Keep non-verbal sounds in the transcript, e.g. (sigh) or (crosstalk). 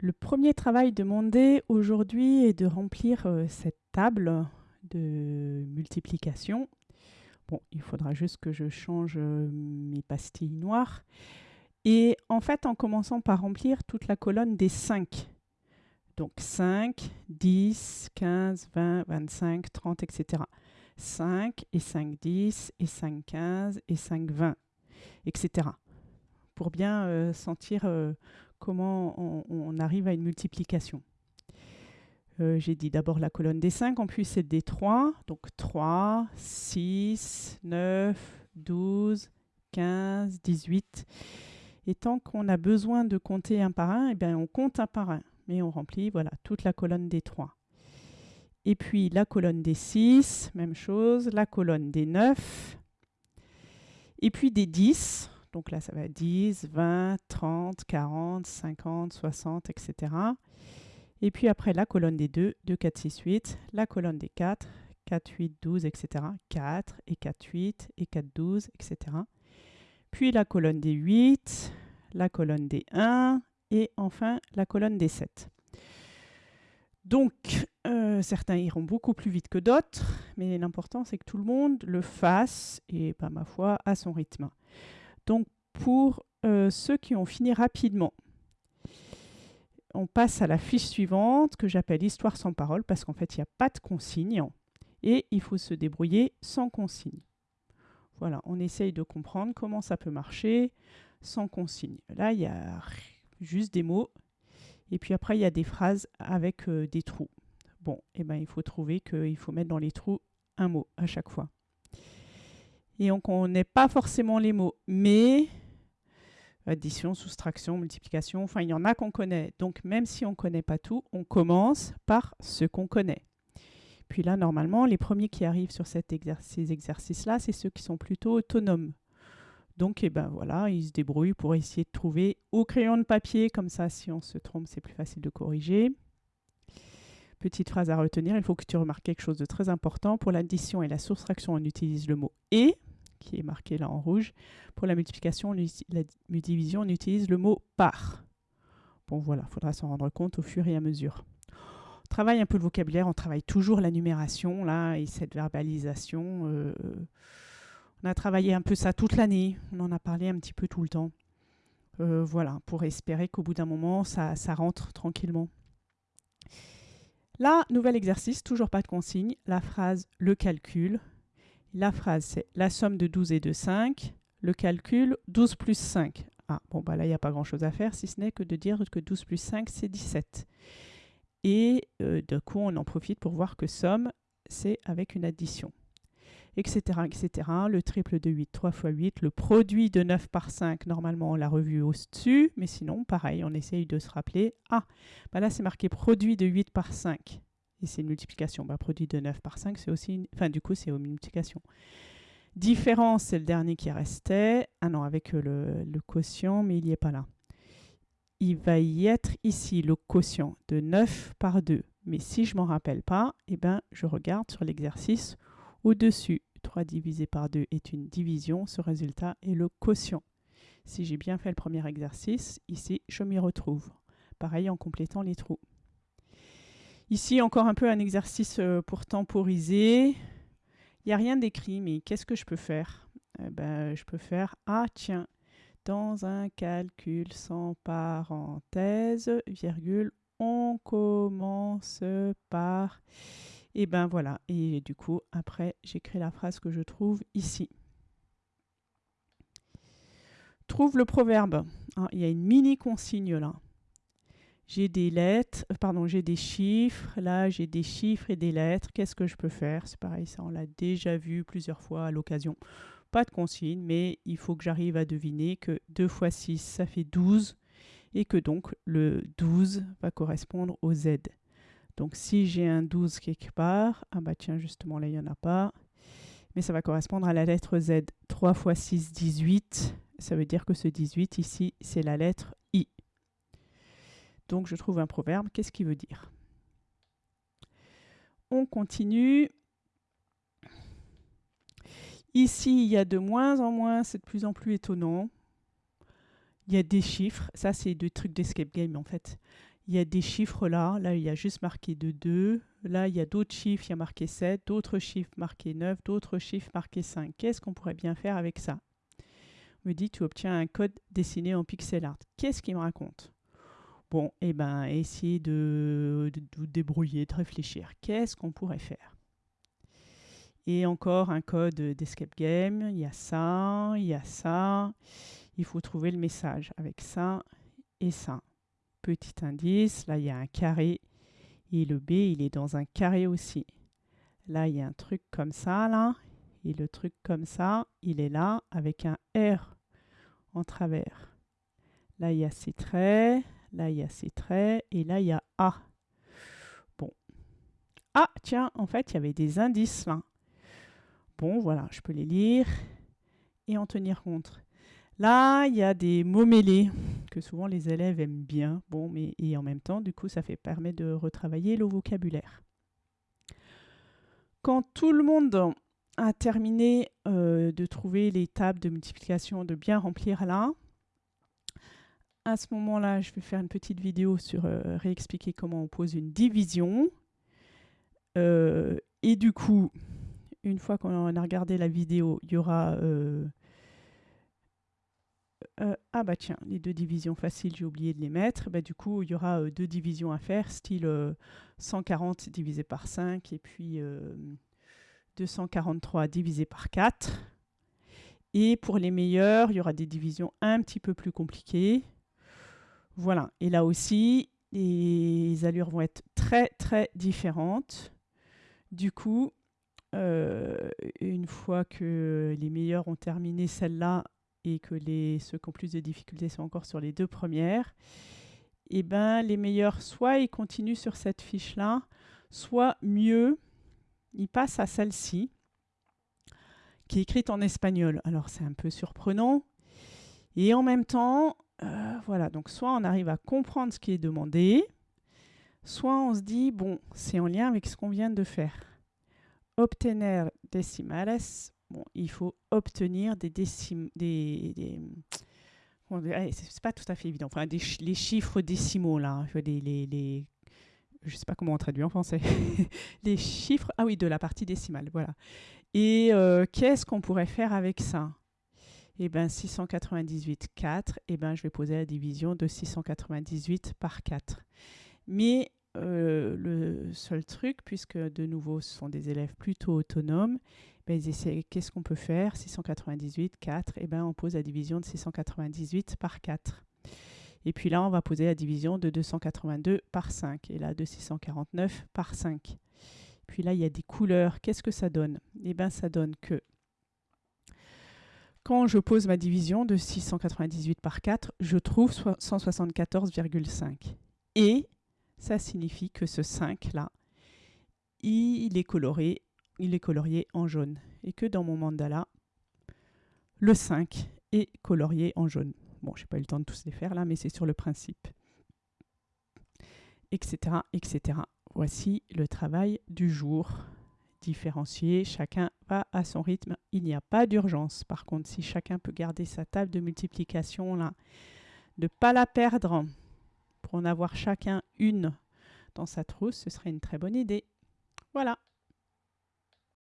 Le premier travail demandé aujourd'hui est de remplir euh, cette table de multiplication. Bon, il faudra juste que je change euh, mes pastilles noires. Et en fait, en commençant par remplir toute la colonne des 5. Donc 5, 10, 15, 20, 25, 30, etc. 5 et 5, 10 et 5, 15 et 5, 20, etc. Pour bien euh, sentir comment on, arrive à une multiplication. Euh, j'ai dit d'abord la colonne des 5, en plus c'est des 3. Donc 3, 6, 9, 12, 15, 18. Et tant qu'on a besoin de compter un par un, eh bien on compte un par un mais on remplit voilà, toute la colonne des 3. Et puis la colonne des 6, même chose, la colonne des 9, et puis des 10, donc là ça va 10, 20, 30, 40, 50, 60, etc. Et puis après la colonne des 2, 2, 4, 6, 8, la colonne des 4, 4, 8, 12, etc. 4 et 4, 8 et 4, 12, etc. Puis la colonne des 8, la colonne des 1, et enfin la colonne des 7. Donc, euh, certains iront beaucoup plus vite que d'autres, mais l'important c'est que tout le monde le fasse, et pas ma foi, à son rythme. Donc, pour euh, ceux qui ont fini rapidement, on passe à la fiche suivante que j'appelle Histoire sans parole, parce qu'en fait, il n'y a pas de consigne, et il faut se débrouiller sans consigne. Voilà, on essaye de comprendre comment ça peut marcher sans consigne. Là, il y a juste des mots. Et puis après, il y a des phrases avec euh, des trous. Bon, eh ben, il faut trouver qu'il faut mettre dans les trous un mot à chaque fois. Et donc, on n'est pas forcément les mots, mais addition, soustraction, multiplication, enfin, il y en a qu'on connaît. Donc, même si on ne connaît pas tout, on commence par ce qu'on connaît. Puis là, normalement, les premiers qui arrivent sur cet ces exercices-là, c'est ceux qui sont plutôt autonomes. Donc, eh ben voilà, il se débrouille pour essayer de trouver au crayon de papier, comme ça, si on se trompe, c'est plus facile de corriger. Petite phrase à retenir, il faut que tu remarques quelque chose de très important. Pour l'addition et la soustraction, on utilise le mot « et », qui est marqué là en rouge. Pour la multiplication, la division, on utilise le mot « par ». Bon voilà, il faudra s'en rendre compte au fur et à mesure. On travaille un peu le vocabulaire, on travaille toujours la numération là et cette verbalisation. Euh, on a travaillé un peu ça toute l'année, on en a parlé un petit peu tout le temps. Euh, voilà, pour espérer qu'au bout d'un moment, ça, rentre tranquillement. Là, nouvel exercice, toujours pas de consigne. La phrase « le calcul ». La phrase, c'est « la somme de 12 et de 5 ». Le calcul, 12 plus 5. Ah, bon, bah là, il n'y a pas grand-chose à faire, si ce n'est que de dire que 12 plus 5, c'est 17. Et euh, coup, on en profite pour voir que somme, c'est avec une addition etc., etc. Le triple de 8, 3 fois 8. Le produit de 9 par 5, normalement, on l'a revu au-dessus. Mais sinon, pareil, on essaye de se rappeler. Ah, bah là, c'est marqué produit de 8 par 5. Et c'est une multiplication. Bah, produit de 9 par 5, c'est aussi... Une... Enfin, du coup, c'est une multiplication. Différence, c'est le dernier qui restait. Ah non, avec le, le quotient, mais il n'y est pas là. Il va y être ici le quotient de 9 par 2. Mais si je ne m'en rappelle pas, eh ben, je regarde sur l'exercice au-dessus. 3 divisé par 2 est une division. Ce résultat est le quotient. Si j'ai bien fait le premier exercice, ici, je m'y retrouve. Pareil en complétant les trous. Ici, encore un peu un exercice euh, pour temporiser. Il n'y a rien d'écrit, mais qu'est-ce que je peux faire? Eh ben, Je peux faire « Ah, tiens, dans un calcul sans parenthèse, virgule, on commence par... » Et ben voilà, et du coup, après, j'écris la phrase que je trouve ici. Trouve le proverbe. Ah, il y a une mini consigne là. J'ai des lettres, euh, pardon, j'ai des chiffres. Là, j'ai des chiffres et des lettres. Qu'est-ce que je peux faire? C'est pareil, ça, on l'a déjà vu plusieurs fois à l'occasion. Pas de consigne, mais il faut que j'arrive à deviner que 2 fois 6, ça fait 12 et que donc le 12 va correspondre au Z. Donc si j'ai un 12 quelque part, ah bah tiens, justement là, il n'y en a pas. Mais ça va correspondre à la lettre Z. 3 fois 6, 18. Ça veut dire que ce 18 ici, c'est la lettre. Donc je trouve un proverbe. Qu'est-ce qu'il veut dire? On continue. Ici, il y a de moins en moins, c'est de plus en plus étonnant. Il y a des chiffres. Ça, c'est des trucs d'escape game, en fait il y a des chiffres là. Là, il y a juste marqué de 2. Là, il y a d'autres chiffres, il y a marqué 7, d'autres chiffres marqués 9, d'autres chiffres marqués 5. Qu'est-ce qu'on pourrait bien faire avec ça? On me dit, tu obtiens un code dessiné en pixel art. Qu'est-ce qu'il me raconte? Bon, eh ben, essayez de vous débrouiller, de réfléchir. Qu'est-ce qu'on pourrait faire? Et encore un code d'escape game. Il y a ça, il y a ça. Il faut trouver le message avec ça et ça. Petit indice, là, il y a un carré. Et le B, il est dans un carré aussi. Là, il y a un truc comme ça, là. Et le truc comme ça, il est là avec un R en travers. Là, il y a ces traits. Là, il y a ces traits. Et là, il y a A. Bon. Ah, tiens, en fait, il y avait des indices là. Bon, voilà, je peux les lire et en tenir compte. Là, il y a des mots mêlés que souvent les élèves aiment bien. Bon, mais et en même temps, du coup, ça fait permet de retravailler le vocabulaire. Quand tout le monde a terminé euh, de trouver les tables de multiplication, de bien remplir là, à ce moment-là, je vais faire une petite vidéo sur euh, réexpliquer comment on pose une division. Euh, et du coup, une fois qu'on a regardé la vidéo, il y aura... Euh, ah bah tiens, les deux divisions faciles, j'ai oublié de les mettre. Bah, du coup, il y aura deux divisions à faire, style 140 divisé par 5 et puis 243 divisé par 4. Et pour les meilleurs, il y aura des divisions un petit peu plus compliquées. Voilà, et là aussi, les allures vont être très très différentes. Du coup, euh, une fois que les meilleurs ont terminé celle-là et que les, ceux qui ont plus de difficultés sont encore sur les deux premières, eh ben, les meilleurs, soit ils continuent sur cette fiche-là, soit mieux, ils passent à celle-ci, qui est écrite en espagnol. Alors c'est un peu surprenant. Et en même temps, voilà, donc soit on arrive à comprendre ce qui est demandé, soit on se dit, bon, c'est en lien avec ce qu'on vient de faire. Obtener decimales, bon, il faut obtenir des décimes, des, des c'est pas tout à fait évident, enfin, des, les chiffres décimaux, là, les, les je sais pas comment on traduit en français, (laughs) les chiffres, ah oui, de la partie décimale, voilà. Et euh, qu'est-ce qu'on pourrait faire avec ça? Eh bien 698, 4, eh ben, je vais poser la division de 698 par 4. Mais euh, le seul truc, puisque de nouveau ce sont des élèves plutôt autonomes, ben, qu'est-ce qu'on peut faire? 698, 4, eh ben, on pose la division de 698 par 4. Et puis là, on va poser la division de 282 par 5. Et là, de 649 par 5. Puis là, il y a des couleurs. Qu'est-ce que ça donne? Eh bien, ça donne que quand je pose ma division de 698 par 4, je trouve 174,5. Et ça signifie que ce 5-là, il est coloré, il est colorié en jaune. Et que dans mon mandala, le 5 est colorié en jaune. Bon, je n'ai pas eu le temps de tous les faire là, mais c'est sur le principe. Etc. etc. Voici le travail du jour différencier, chacun à son rythme, il n'y a pas d'urgence. Par contre, si chacun peut garder sa table de multiplication là, ne pas la perdre pour en avoir chacun une dans sa trousse, ce serait une très bonne idée. Voilà.